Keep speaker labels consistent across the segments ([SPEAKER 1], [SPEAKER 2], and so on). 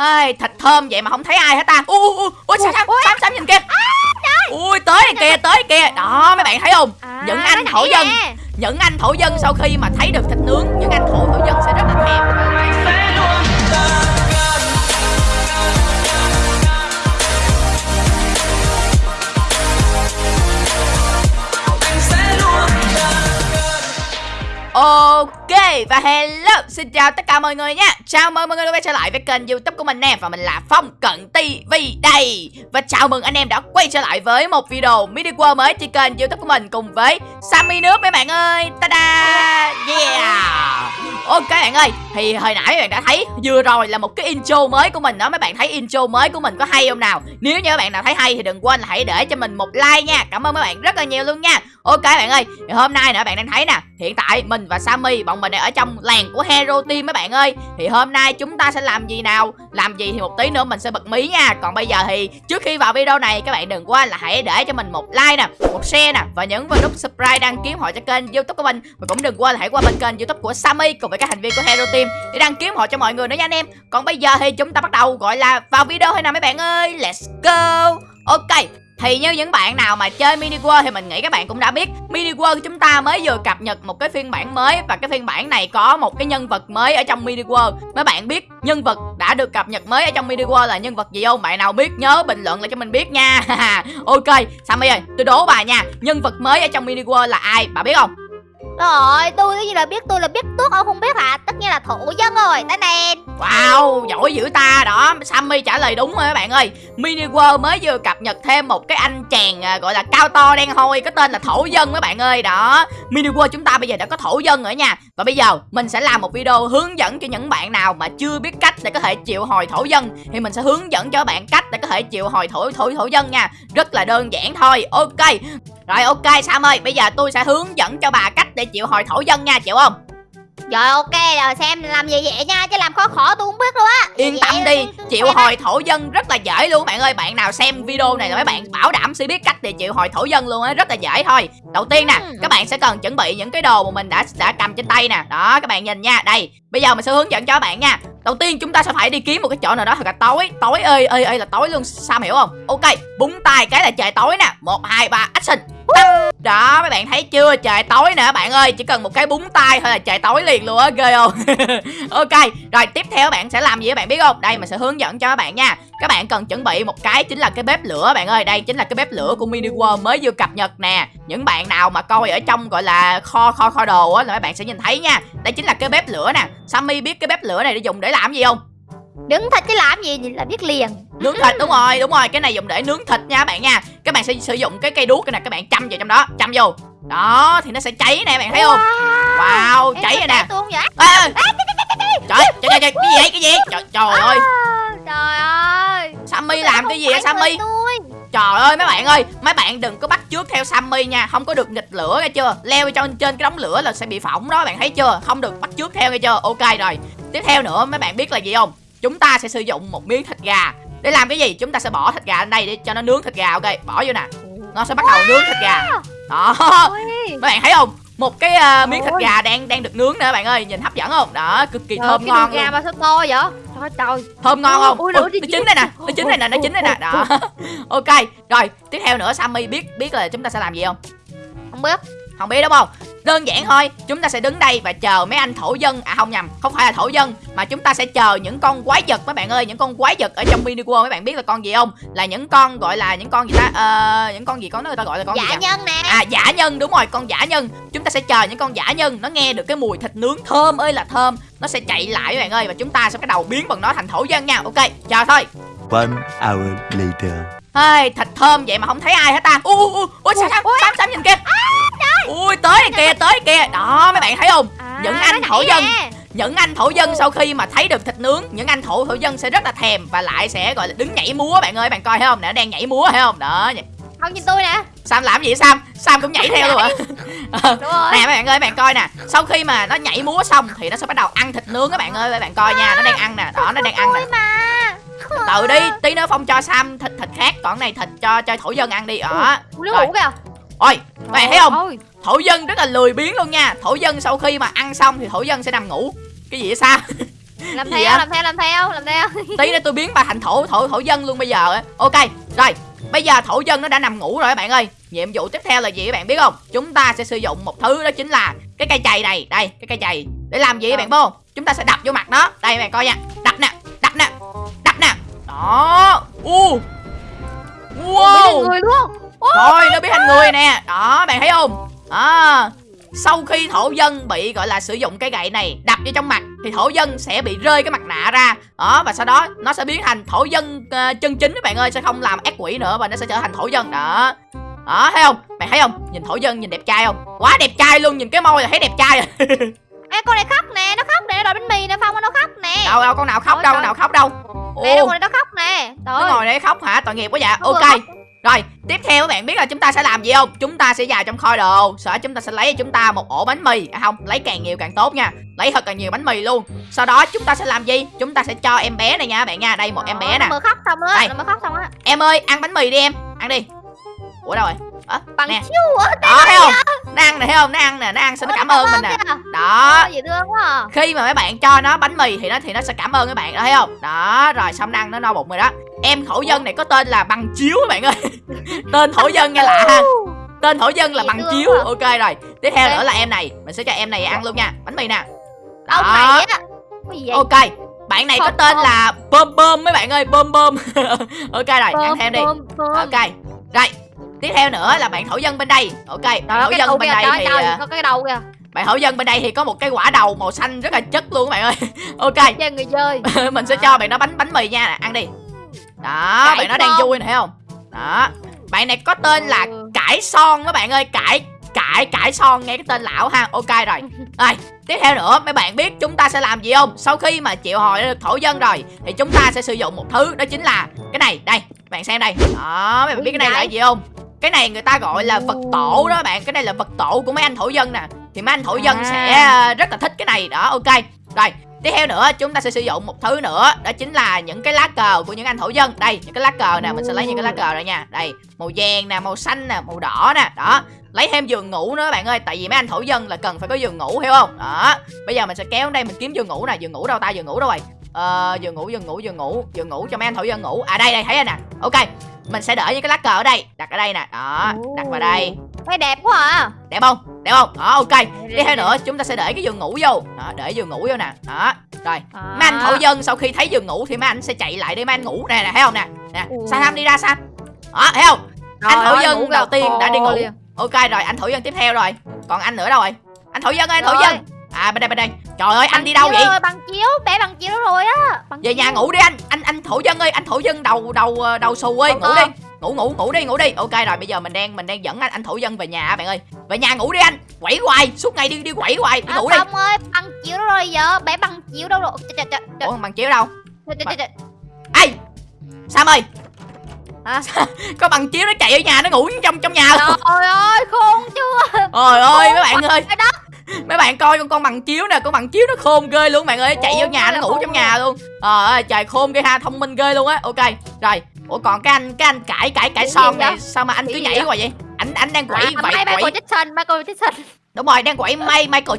[SPEAKER 1] Ai, thịt thơm vậy mà không thấy ai hết ta. Ui ui ui ui sam sam sam nhìn kìa. ui tới kìa tới kìa. Đó mấy bạn thấy không?
[SPEAKER 2] À,
[SPEAKER 1] những anh thổ dân. những anh thổ dân sau khi mà thấy được thịt nướng những anh thổ thổ dân sẽ rất là thèm Ok, và hello, Xin chào tất cả mọi người nha. Chào mừng mọi người đã quay trở lại với kênh youtube của mình nè, Và mình là Phong Cận TV đây. Và chào mừng anh em đã quay trở lại với một video mini world mới trên kênh youtube của mình Cùng với Sammy nước mấy bạn ơi. Ta-da! Yeah! Ok bạn ơi, Thì hồi nãy bạn đã thấy, Vừa rồi là một cái intro mới của mình đó. Mấy bạn thấy intro mới của mình có hay không nào? Nếu như các bạn nào thấy hay thì đừng quên là hãy để cho mình một like nha. Cảm ơn mấy bạn rất là nhiều luôn nha. Ok bạn ơi, thì hôm nay nữa bạn đang thấy nè, Hiện tại mình và Sammy, bọn mình đang ở trong làng của Hero Team mấy bạn ơi. Thì hôm nay chúng ta sẽ làm gì nào? Làm gì thì một tí nữa mình sẽ bật mí nha. Còn bây giờ thì trước khi vào video này, Các bạn đừng quên là hãy để cho mình một like nè, Một share nè, Và nhấn vào nút subscribe đăng ký họ cho kênh youtube của mình. Và cũng đừng quên là hãy qua bên kênh youtube của Sammy Cùng với các thành viên của Hero Team Để đăng ký họ cho mọi người nữa nha anh em. Còn bây giờ thì chúng ta bắt đầu gọi là vào video thôi nào mấy bạn ơi? Let's go! Ok thì như những bạn nào mà chơi Mini World thì mình nghĩ các bạn cũng đã biết Mini World của chúng ta mới vừa cập nhật một cái phiên bản mới Và cái phiên bản này có một cái nhân vật mới ở trong Mini World Mấy bạn biết nhân vật đã được cập nhật mới ở trong Mini World là nhân vật gì không? Bạn nào biết nhớ bình luận lại cho mình biết nha Ok, Sammy ơi, tôi đố bà nha Nhân vật mới ở trong Mini World là ai? Bà biết không?
[SPEAKER 2] Rồi, tôi cái gì là biết tôi là biết tuốt ông không biết hả? Tất nhiên là thủ dân rồi, đây nè.
[SPEAKER 1] Wow, giỏi dữ ta Đó, Sammy trả lời đúng rồi các bạn ơi. Mini World mới vừa cập nhật thêm một cái anh chàng à, gọi là cao to đen hôi Có tên là Thổ Dân các bạn ơi. Đó, Mini World chúng ta bây giờ đã có Thổ Dân rồi nha. Và bây giờ mình sẽ làm một video hướng dẫn cho những bạn nào mà chưa biết cách để có thể triệu hồi Thổ Dân. Thì mình sẽ hướng dẫn cho các bạn cách để có thể triệu hồi Thổ Thổ Thổ Dân nha. Rất là đơn giản thôi, ok rồi ok Sam ơi, bây giờ tôi sẽ hướng dẫn cho bà cách để triệu hồi Thổ Dân nha, chịu không?
[SPEAKER 2] Rồi ok, rồi xem làm gì vậy nha, chứ làm khó khó tôi không biết luôn á.
[SPEAKER 1] Yên
[SPEAKER 2] Vậy
[SPEAKER 1] tâm đi,
[SPEAKER 2] tôi- á.
[SPEAKER 1] hồi thổ dân rất là dễ luôn bạn ơi Bạn nào xem video này là mấy bạn bảo đảm sẽ biết cách để triệu hồi thổ dân luôn á Rất là dễ thôi Đầu tiên nè,
[SPEAKER 2] Ừ.
[SPEAKER 1] các bạn sẽ cần chuẩn bị những cái đồ mà mình đã đã cầm trên tay nè Đó, các bạn nhìn nha, đây Bây giờ mình sẽ hướng dẫn cho các bạn nha Đầu tiên chúng ta sẽ phải đi kiếm một cái chỗ nào đó thật là tối Tối ơi ơi ơi là tối luôn, Sam hiểu không? Ok, búng tay cái là trời tối nè một hai ba action đó, mấy bạn thấy chưa? Trời, tối nè, bạn ơi, chỉ cần một cái búng tay thôi là trời tối liền luôn á, ghê không? Ok, rồi, tiếp theo các bạn sẽ làm gì các bạn biết không? Đây, mình sẽ hướng dẫn cho các bạn nha. Các bạn cần chuẩn bị một cái chính là cái bếp lửa, bạn ơi. Đây chính là cái bếp lửa của mini world mới vừa cập nhật nè. Những bạn nào mà coi ở trong, gọi là, kho kho kho đồ á, là mấy bạn sẽ nhìn thấy nha. Đây chính là cái bếp lửa nè. Sammy biết cái bếp lửa này để dùng để làm gì không?
[SPEAKER 2] Đứng thịt chứ làm gì là biết liền.
[SPEAKER 1] nướng thịt đúng rồi đúng rồi cái này dùng để nướng thịt nha các bạn nha. Các bạn sẽ sử dụng cái cây đuốc này các bạn châm vào trong đó châm vô. Đó thì nó sẽ cháy nè bạn thấy không? Wow. Cháy rồi nè trời trời trời cái gì cái gì? Trời, trời ơi.
[SPEAKER 2] À, Trời ơi.
[SPEAKER 1] sammy làm cái gì vậy sammy? trời ơi mấy bạn ơi mấy bạn đừng có bắt trước theo sammy nha. Không có được nghịch lửa nghe chưa? Leo cho trên cái đống lửa là sẽ bị phỏng đó bạn thấy chưa? Không được bắt trước theo nghe chưa? Ok rồi. Tiếp theo nữa mấy bạn biết là gì không chúng ta sẽ sử dụng một miếng thịt gà. Để làm cái gì? Chúng ta sẽ bỏ thịt gà lên đây để cho nó nướng thịt gà ok? Bỏ vô nè. Nó sẽ bắt đầu nướng thịt gà. Đó. Mấy bạn thấy không? Một cái ờ, miếng thịt gà đang đang được nướng các bạn ơi. Nhìn hấp dẫn không? Đó cực kỳ thơm ngon
[SPEAKER 2] gà mà sao to vậy? Trời trời.
[SPEAKER 1] thơm ngon không?
[SPEAKER 2] Ôi,
[SPEAKER 1] Ôi, nó chín đây nè nó chín đây nè nó chín đây nè. Đó. Ok rồi tiếp theo nữa sammy biết biết là chúng ta sẽ làm gì không?
[SPEAKER 2] Không biết.
[SPEAKER 1] không biết đúng không đơn giản thôi chúng ta sẽ đứng đây và chờ mấy anh thổ dân. À không nhầm không phải là thổ dân mà chúng ta sẽ chờ những con quái vật mấy bạn ơi những con quái vật ở trong mini world mấy bạn biết là con gì không? Là những con gọi là những con gì ta? Ờ, những con gì có người ta gọi là con gì
[SPEAKER 2] Dạ
[SPEAKER 1] nhỉ?
[SPEAKER 2] nhân nè.
[SPEAKER 1] À giả nhân đúng rồi con giả nhân. Chúng ta sẽ chờ những con giả nhân Nó nghe được cái mùi thịt nướng thơm ơi là thơm. Nó sẽ chạy lại các bạn ơi Và chúng ta sẽ bắt đầu biến bằng nó thành thổ dân nha. Ok chờ thôi.
[SPEAKER 3] One hour later.
[SPEAKER 1] Ê, thịt thơm vậy mà không thấy ai hết ta. Ui ui ui sam sam sam sam nhìn kìa Ui tới kìa tới kìa. Đó mấy bạn thấy không?
[SPEAKER 2] À,
[SPEAKER 1] những anh thổ dân những anh thổ dân sau khi mà thấy được thịt nướng những anh thổ thổ dân sẽ rất là thèm và lại sẽ gọi là đứng nhảy múa bạn ơi. Bạn coi thấy không? Nè nó đang nhảy múa thấy không? Đó
[SPEAKER 2] Không nhìn tôi nè.
[SPEAKER 1] sam làm gì sam? Sam cũng nhảy theo luôn hả? Ờ, nè mấy bạn ơi bạn coi nè. Sau khi mà nó nhảy múa xong thì nó sẽ bắt đầu ăn thịt nướng các bạn ơi. Bạn coi nha nó đang ăn nè. Đó nó đang ăn nè. Từ đi tí nữa phong cho sam thịt thịt khác. Còn này thịt cho cho thổ dân ăn đi. Đó. Ôi các bạn thấy không?
[SPEAKER 2] Ôi.
[SPEAKER 1] Thổ dân rất là lười biếng luôn nha. Thổ dân sau khi mà ăn xong thì thổ dân sẽ nằm ngủ. Cái gì vậy sam
[SPEAKER 2] làm theo làm theo làm theo làm theo.
[SPEAKER 1] Tí nữa tôi biến bà thành thổ thổ thổ dân luôn bây giờ á. Ok rồi. Bây giờ thổ dân nó đã nằm ngủ rồi các bạn ơi. Nhiệm vụ tiếp theo là gì các bạn biết không? Chúng ta sẽ sử dụng một thứ đó chính là cái cây chày này. Đây cái cây chày. Để làm gì các bạn biết không? Chúng ta sẽ đập vô mặt nó. Đây các bạn coi nha. Đập nè đập nè đập nè. Đó. U.
[SPEAKER 2] Ủa,
[SPEAKER 1] wow
[SPEAKER 2] biến thành người luôn.
[SPEAKER 1] Thôi nó biến thành người nè. Đó bạn thấy không à, Sau khi thổ dân bị gọi là sử dụng cái gậy này Đập vô trong mặt Thì thổ dân sẽ bị rơi cái mặt nạ ra. Đó và sau đó nó sẽ biến thành thổ dân ờ, chân chính các bạn ơi Sẽ không làm ác quỷ nữa Và nó sẽ trở thành thổ dân. Đó. Đó thấy không? Bạn thấy không? Nhìn thổ dân nhìn đẹp trai không? Quá đẹp trai luôn nhìn cái môi là thấy đẹp trai. Rồi
[SPEAKER 2] Ê con này khóc nè nó khóc nè nó đòi bánh mì nè phong nó khóc nè.
[SPEAKER 1] Đâu đâu con nào khóc
[SPEAKER 2] Trời
[SPEAKER 1] đâu con nào khóc đâu?
[SPEAKER 2] Nè nó
[SPEAKER 1] Ồ,
[SPEAKER 2] ngồi đây nó khóc nè.
[SPEAKER 1] Nó
[SPEAKER 2] trời
[SPEAKER 1] ngồi đây khóc hả? Tội nghiệp quá dạ
[SPEAKER 2] Nó
[SPEAKER 1] ok. Rồi, tiếp theo các bạn biết là chúng ta sẽ làm gì không? Chúng ta sẽ vào trong kho đồ. Đó chúng ta sẽ lấy cho chúng ta một ổ bánh mì. À, Không, lấy càng nhiều càng tốt nha. Lấy thật là nhiều bánh mì luôn. Sau đó chúng ta sẽ làm gì? Chúng ta sẽ cho em bé này nha các bạn nha. Đây một em bé
[SPEAKER 2] Ờ,
[SPEAKER 1] nè.
[SPEAKER 2] mới khóc xong á
[SPEAKER 1] Đây.
[SPEAKER 2] mới khóc xong á.
[SPEAKER 1] Em ơi, ăn bánh mì đi em. Ăn đi. Ủa đâu rồi? Ờ,
[SPEAKER 2] bằng
[SPEAKER 1] nè.
[SPEAKER 2] chiếu á
[SPEAKER 1] Đó, thấy không? Nó ăn nè, thấy không? Nó ăn nè, nó ăn, sao nó cảm ơn mình nè. Đó,
[SPEAKER 2] dễ thương quá à.
[SPEAKER 1] khi mà mấy bạn cho nó bánh mì thì nó thì nó sẽ cảm ơn các bạn đó thấy không? Đó rồi xong nó ăn nó no bụng rồi đó em thổ dân này có tên là bằng chiếu các bạn ơi. Tên thổ dân nghe lạ ha. Tên thổ dân là bằng chiếu. ok rồi tiếp theo nữa là em này. Mình sẽ cho em này ăn luôn nha. Bánh mì nè.
[SPEAKER 2] Á? Vậy?
[SPEAKER 1] Ok bạn này có tên là bơm bơm mấy bạn ơi bơm bơm. Ok rồi ăn thêm đi.
[SPEAKER 2] Bơm, bơm.
[SPEAKER 1] ok rồi. Tiếp theo nữa là bạn thổ dân bên đây. Ok bạn thổ dân bên đây thì à,
[SPEAKER 2] có cái đầu kìa.
[SPEAKER 1] bạn thổ dân bên đây thì có một cái quả đầu màu xanh rất là chất luôn các bạn ơi. Ok.
[SPEAKER 2] Người chơi.
[SPEAKER 1] Mình sẽ cho bạn nó bánh bánh mì nha. Ăn đi đó
[SPEAKER 2] Cải
[SPEAKER 1] bạn nó đang vui nè thấy không? Đó. Bạn này có tên là
[SPEAKER 2] Ừ.
[SPEAKER 1] cải son các bạn ơi. Cải cải cải son nghe cái tên lão ha. Ok rồi. Rồi tiếp theo nữa mấy bạn biết chúng ta sẽ làm gì không? Sau khi mà triệu hồi được thổ dân rồi thì chúng ta sẽ sử dụng một thứ đó chính là cái này đây bạn xem đây. Đó mấy bạn biết cái này là gì không? Cái này người ta gọi là vật tổ đó bạn. Cái này là vật tổ của mấy anh thổ dân nè. Thì mấy anh thổ dân
[SPEAKER 2] À.
[SPEAKER 1] sẽ ờ, rất là thích cái này. Đó ok. Rồi tiếp theo nữa, chúng ta sẽ sử dụng một thứ nữa, đó chính là những cái lá cờ của những anh thổ dân. Đây, những cái lá cờ nè, mình sẽ lấy những cái lá cờ này nha. Đây, màu vàng nè, màu xanh nè, màu đỏ nè, đó. Lấy thêm giường ngủ nữa, bạn ơi, tại vì mấy anh thổ dân là cần phải có giường ngủ, hiểu không? Đó, bây giờ mình sẽ kéo đây, mình kiếm giường ngủ nè. Giường ngủ đâu ta? Giường ngủ đâu rồi? Ờ giường ngủ giường ngủ giường ngủ giường ngủ cho mấy anh thổ dân ngủ. À đây đây, thấy anh nè. Ok mình sẽ để những cái lá cờ ở đây. Đặt ở đây nè. Đó đặt vào đây.
[SPEAKER 2] Thấy đẹp quá à.
[SPEAKER 1] Đẹp không? Đẹp không? Đó ok. Tiếp theo nữa chúng ta sẽ để cái giường ngủ vô. Đó để giường ngủ vô nè. Đó rồi. Mấy anh thổ dân sau khi thấy giường ngủ thì mấy anh sẽ chạy lại để mấy anh ngủ nè nè thấy không nè? Nè
[SPEAKER 2] Ừ.
[SPEAKER 1] sa tham đi ra sa đó thấy không? Anh
[SPEAKER 2] Trời
[SPEAKER 1] thổ dân đầu tiên đã đi ngủ. ok rồi anh thổ dân tiếp theo rồi. Còn anh nữa đâu rồi? Anh thổ dân ơi anh thổ
[SPEAKER 2] Rồi.
[SPEAKER 1] dân. À bên đây bên đây trời ơi anh đi đâu vậy?
[SPEAKER 2] rồi, bằng chiếu bé bằng chiếu rồi á. Bằng
[SPEAKER 1] về
[SPEAKER 2] chiếu.
[SPEAKER 1] nhà ngủ đi anh. Anh anh thổ dân ơi anh thổ dân đầu đầu ờ, đầu xù ơi. Ngủ đi. Ngủ ngủ ngủ đi ngủ đi. Ok rồi bây giờ mình đang mình đang dẫn anh anh thổ dân về nhà á bạn ơi. Về nhà ngủ đi anh. Quẩy hoài suốt ngày đi đi quẩy hoài. Đi
[SPEAKER 2] À,
[SPEAKER 1] ngủ đi.
[SPEAKER 2] Phong ơi bằng chiếu rồi giờ. Bé bằng chiếu đâu rồi? Trời, trời, trời,
[SPEAKER 1] ủa bằng chiếu đâu? Ê! Sam ơi! Có bằng chiếu nó chạy ở nhà nó ngủ trong trong nhà luôn
[SPEAKER 2] Trời ơi khôn chưa
[SPEAKER 1] trời ơi mấy bạn ơi.
[SPEAKER 2] đó
[SPEAKER 1] mấy bạn coi con con bằng chiếu nè con bằng chiếu nó khôn ghê luôn bạn ơi. Chạy vô nhà nó ngủ trong nhà luôn. Trời ơi trời khôn ghê ha thông minh ghê luôn á. Ok rồi. Ủa còn cái anh cái anh cãi cãi cãi son này sao mà anh cứ nhảy qua vậy? Anh anh đang quẩy
[SPEAKER 2] à,
[SPEAKER 1] quẩy
[SPEAKER 2] Michael
[SPEAKER 1] quẩy.
[SPEAKER 2] Jackson Michael Jackson.
[SPEAKER 1] Đúng rồi đang quẩy may Michael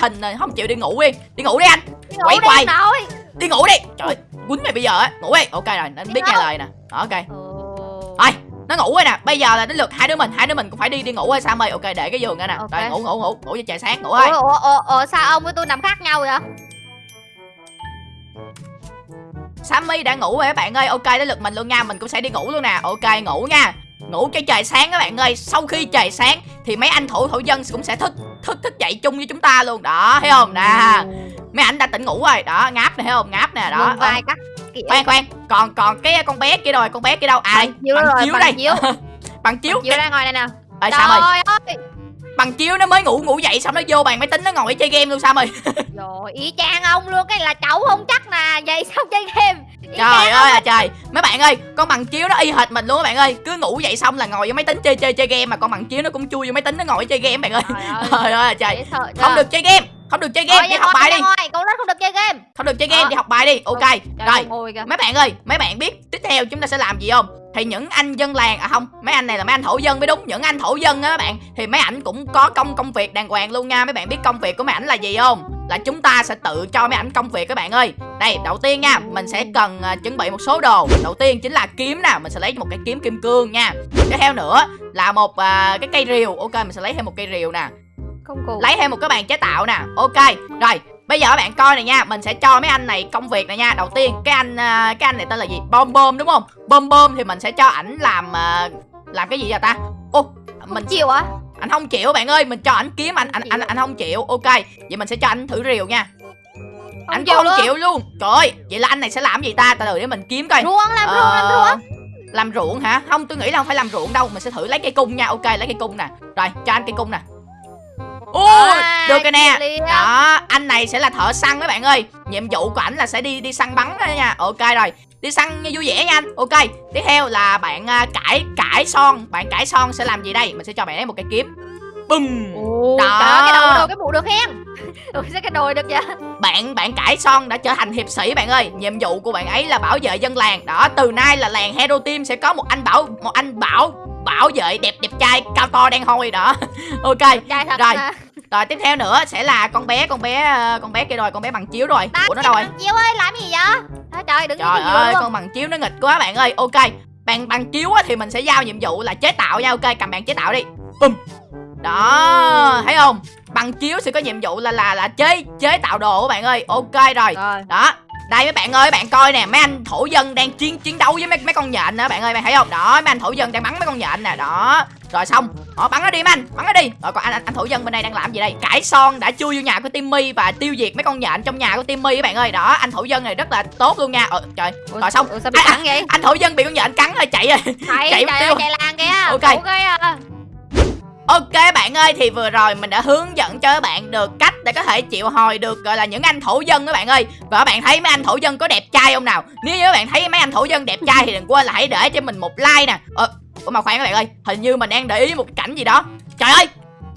[SPEAKER 1] hình rồi. Không chịu đi ngủ đi. Đi ngủ đi anh.
[SPEAKER 2] Đi
[SPEAKER 1] Quẩy
[SPEAKER 2] ngủ đi
[SPEAKER 1] ngủ đi. Trời quýnh mày bây giờ á. Ngủ đi. Ok rồi anh biết nghe lời nè. Đó, ok. Rồi nó ngủ rồi nè. Bây giờ là đến lượt hai đứa mình hai đứa mình cũng phải đi đi ngủ rồi. Sam ơi ok để cái giường ra nè.
[SPEAKER 2] Ok.
[SPEAKER 1] rồi ngủ ngủ ngủ. Ngủ cho trời sáng ngủ thôi
[SPEAKER 2] Ủa, ủa, ủa, sao ông với tôi nằm khác nhau vậy?
[SPEAKER 1] Sammy đã ngủ rồi các bạn ơi. Ok đến lượt mình luôn nha. Mình cũng sẽ đi ngủ luôn nè. Ok ngủ nha. Ngủ cho trời sáng các bạn ơi. Sau khi trời sáng Thì mấy anh thủ thổ dân cũng sẽ thức Thức thức dậy chung với chúng ta luôn. Đó thấy không? Nè. Mấy anh đã tỉnh ngủ rồi. Đó ngáp nè thấy không? Ngáp nè đó. Ờ,
[SPEAKER 2] vai cắt
[SPEAKER 1] Khoan khoan Còn còn cái con bé kia rồi Con bé kia đâu? À đây
[SPEAKER 2] Bằng chiếu rồi,
[SPEAKER 1] chiếu
[SPEAKER 2] bằng
[SPEAKER 1] đây.
[SPEAKER 2] chiếu.
[SPEAKER 1] Bằng chiếu
[SPEAKER 2] chiếu ra ngoài này nè.
[SPEAKER 1] Ơi Sam ơi. Bằng chiếu nó mới ngủ ngủ dậy Xong nó vô bàn máy tính nó ngồi chơi game luôn Sam ơi
[SPEAKER 2] Rồi ý chang ông luôn Cái là cháu không chắc nè. Vậy sao chơi game? Y
[SPEAKER 1] Trời ơi là trời. Mấy bạn ơi Con bằng chiếu nó y hệt mình luôn các bạn ơi. Cứ ngủ dậy xong là ngồi vô máy tính chơi chơi chơi game Mà con bằng chiếu nó cũng chui vô máy tính nó ngồi chơi game bạn ơi.
[SPEAKER 2] Trời ơi.
[SPEAKER 1] Trời ơi là trời? Không được chơi game Không được chơi game
[SPEAKER 2] Rồi,
[SPEAKER 1] đi học bài đi.
[SPEAKER 2] ngoài, Con rất không được chơi game.
[SPEAKER 1] Không được chơi game
[SPEAKER 2] Ờ.
[SPEAKER 1] đi học bài đi. Ok Rồi
[SPEAKER 2] kìa
[SPEAKER 1] mấy bạn ơi Mấy bạn biết tiếp theo chúng ta sẽ làm gì không? Thì những anh dân làng à không mấy anh này là mấy anh thổ dân mới đúng. Những anh thổ dân á các bạn thì mấy ảnh cũng có công công việc đàng hoàng luôn nha. Mấy bạn biết công việc của mấy ảnh là gì không? Là chúng ta sẽ tự cho mấy ảnh công việc các bạn ơi. Đây đầu tiên nha mình sẽ cần à, chuẩn bị một số đồ. Đầu tiên chính là kiếm nè mình sẽ lấy một cái kiếm kim cương nha. Tiếp theo nữa là một à, cái cây rìu. Ok mình sẽ lấy thêm một cây rìu nè
[SPEAKER 2] công cụ.
[SPEAKER 1] Lấy thêm một cái bàn chế tạo nè. Ok rồi bây giờ các bạn coi này nha. Mình sẽ cho mấy anh này công việc này nha. Đầu tiên cái anh à, cái anh này tên là gì? Bom bom đúng không? Bom bom thì mình sẽ cho ảnh làm à, làm cái gì vậy ta? Ô mình
[SPEAKER 2] chịu á
[SPEAKER 1] anh không chịu bạn ơi mình cho ảnh kiếm anh. Anh anh anh không chịu. Ok vậy mình sẽ cho anh thử rìu nha. Anh cũng
[SPEAKER 2] chịu
[SPEAKER 1] không
[SPEAKER 2] luôn.
[SPEAKER 1] chịu luôn. Trời ơi vậy là anh này sẽ làm gì ta? Từ từ để mình kiếm coi.
[SPEAKER 2] Ruộng làm ruộng làm
[SPEAKER 1] Ờ,
[SPEAKER 2] ruộng.
[SPEAKER 1] Làm ruộng hả? Không tôi nghĩ là không phải làm ruộng đâu. Mình sẽ thử lấy cây cung nha. Ok lấy cây cung nè. Rồi cho anh cây cung nè ôi
[SPEAKER 2] À,
[SPEAKER 1] được rồi nè. Đó anh này sẽ là thợ săn các bạn ơi. Nhiệm vụ của ảnh là sẽ đi đi săn bắn đó nha. Ok rồi đi săn vui vẻ nha anh. Ok tiếp theo là bạn à, cải cải son. Bạn cải son sẽ làm gì đây? Mình sẽ cho bạn ấy một cái kiếm. Bùm.
[SPEAKER 2] Ồ,
[SPEAKER 1] Đó.
[SPEAKER 2] cái đầu đồ cái mũ được hen. Ủa sao cái đồi được vậy?
[SPEAKER 1] Bạn bạn cải son đã trở thành hiệp sĩ bạn ơi. Nhiệm vụ của bạn ấy là bảo vệ dân làng. Đó từ nay là làng hero team sẽ có một anh bảo một anh bảo bảo vệ đẹp đẹp trai cao to đen hôi đó. Ok
[SPEAKER 2] Trai thật
[SPEAKER 1] Rồi.
[SPEAKER 2] mà.
[SPEAKER 1] Rồi tiếp theo nữa sẽ là con bé con bé ờ, con bé kia rồi con bé bằng chiếu rồi.
[SPEAKER 2] Đó,
[SPEAKER 1] của nó đâu rồi?
[SPEAKER 2] Thằng Chiêu ơi làm gì vậy? Trời trời đừng
[SPEAKER 1] trời ơi con bằng chiếu nó nghịch quá bạn ơi. Ok bằng bằng chiếu á, thì mình sẽ giao nhiệm vụ là chế tạo nha. Ok cầm bạn chế tạo đi. Bum đó thấy không? Bằng chiếu sẽ có nhiệm vụ là là là chế chế tạo đồ các bạn ơi. Ok rồi.
[SPEAKER 2] Rồi.
[SPEAKER 1] Đó đây mấy bạn ơi bạn coi nè mấy anh thổ dân đang chiến chiến đấu với mấy mấy con nhện đó bạn ơi. Bạn thấy không? Đó mấy anh thổ dân đang bắn mấy con nhện nè. Đó rồi xong. Họ bắn nó đi anh bắn nó đi. Rồi còn anh, anh anh thổ dân bên đây đang làm gì đây? Cải son đã chui vô nhà của timmy và tiêu diệt mấy con nhện trong nhà của timmy các bạn ơi. Đó anh thổ dân này rất là tốt luôn nha. Ờ trời.
[SPEAKER 2] Ủa,
[SPEAKER 1] rồi xong.
[SPEAKER 2] Ủa sao bị
[SPEAKER 1] À,
[SPEAKER 2] cắn vậy?
[SPEAKER 1] anh thổ dân bị con nhện cắn rồi chạy rồi
[SPEAKER 2] Thầy
[SPEAKER 1] chạy
[SPEAKER 2] trời
[SPEAKER 1] tiêu.
[SPEAKER 2] ơi chạy làng kìa.
[SPEAKER 1] Ok.
[SPEAKER 2] À.
[SPEAKER 1] Ok bạn ơi thì vừa rồi mình đã hướng dẫn cho các bạn được cách để có thể chịu hồi được gọi là những anh thổ dân các bạn ơi. Và các bạn thấy mấy anh thổ dân có đẹp trai không nào? Nếu như các bạn thấy mấy anh thổ dân đẹp trai thì đừng quên là hãy để cho mình một like nè. Ờ ủa mà khoan các bạn ơi, hình như mình đang để ý một cảnh gì đó. Trời ơi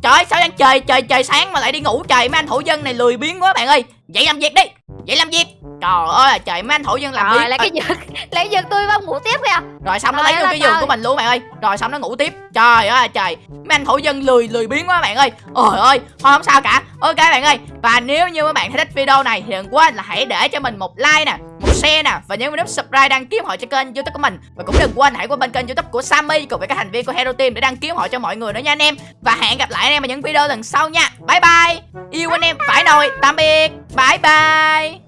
[SPEAKER 1] Trời ơi, sao đang trời trời trời sáng mà lại đi ngủ, trời, mấy anh thổ dân này lười biếng quá bạn ơi. Dậy làm việc đi Dậy làm việc. Trời ơi trời mấy anh thổ dân làm
[SPEAKER 2] Rồi
[SPEAKER 1] việc.
[SPEAKER 2] lấy cái giật Lấy giật tôi vào ngủ tiếp kìa.
[SPEAKER 1] Rồi xong nó lấy luôn cái giường của mình luôn bạn ơi. Rồi xong nó ngủ tiếp. Trời ơi trời. Mấy anh thổ dân lười lười biếng quá bạn ơi. Ôi ơi thôi không sao cả. Ok bạn ơi. Và nếu như các bạn thấy thích video này thì đừng quên là hãy để cho mình một like nè một share nè. Và nhớ nút subscribe đăng ký họ cho kênh youtube của mình. Và cũng đừng quên hãy qua bên kênh youtube của Sammy cùng với các thành viên của Hero Team để đăng ký họ cho mọi người nữa nha anh em. Và hẹn gặp lại anh em ở những video lần sau nha. Bye bye yêu anh em. Phải nồi tạm biệt. Bye bye.